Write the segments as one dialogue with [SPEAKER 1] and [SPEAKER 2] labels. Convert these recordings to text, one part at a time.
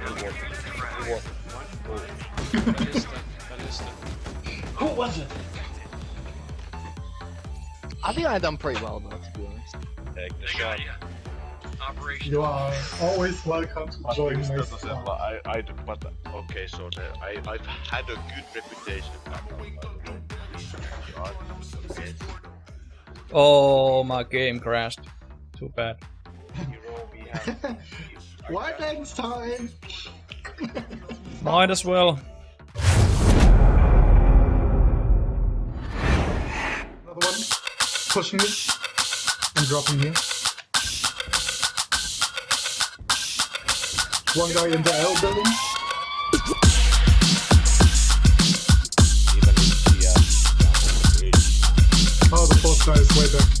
[SPEAKER 1] What?
[SPEAKER 2] Ballista, ballista.
[SPEAKER 3] Who was it?
[SPEAKER 1] I think I've done pretty well though, to be honest.
[SPEAKER 4] Take the
[SPEAKER 2] They
[SPEAKER 4] shot.
[SPEAKER 2] got ya. Operation.
[SPEAKER 5] You are always welcome to join
[SPEAKER 4] it's
[SPEAKER 5] my
[SPEAKER 4] not the same,
[SPEAKER 5] squad.
[SPEAKER 4] but I, I, d- but okay, so the, I, I've had a good reputation. back home, I don't know. God, yes.
[SPEAKER 6] Oh, my game crashed. Too bad.
[SPEAKER 4] Hero, we.
[SPEAKER 5] White Lens time!
[SPEAKER 6] Might as well.
[SPEAKER 5] Another one. Pushing me. And dropping here. One guy in the L building.
[SPEAKER 4] Even if we are.
[SPEAKER 5] Oh, the fourth guy is way back.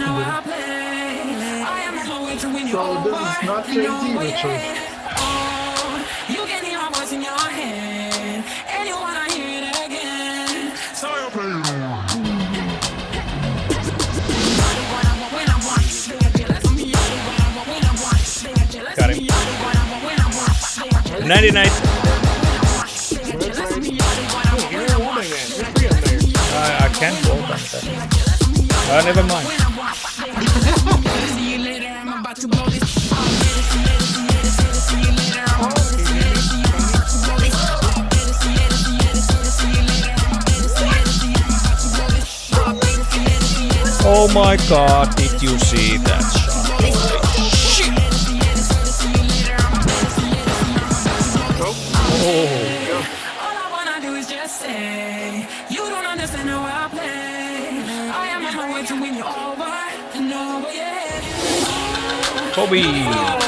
[SPEAKER 7] don't understand I play. I am not going to win you
[SPEAKER 5] So this
[SPEAKER 7] over.
[SPEAKER 5] is not
[SPEAKER 7] No,
[SPEAKER 5] JT, Richard.
[SPEAKER 7] yeah. Oh, you can hear my voice in your head, and you wanna hear it again. So you play it
[SPEAKER 6] Got him. 99. I, I can't hold on that. Uh, never mind. Oh my god, did you see that shot? Holy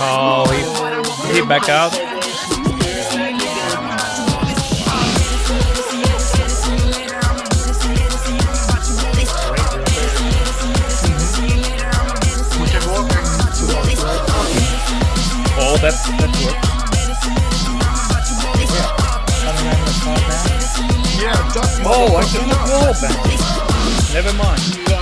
[SPEAKER 6] Oh, he, he back out. Oh, that, that worked.
[SPEAKER 5] Yeah,
[SPEAKER 6] Oh, I took the wall back. Never mind.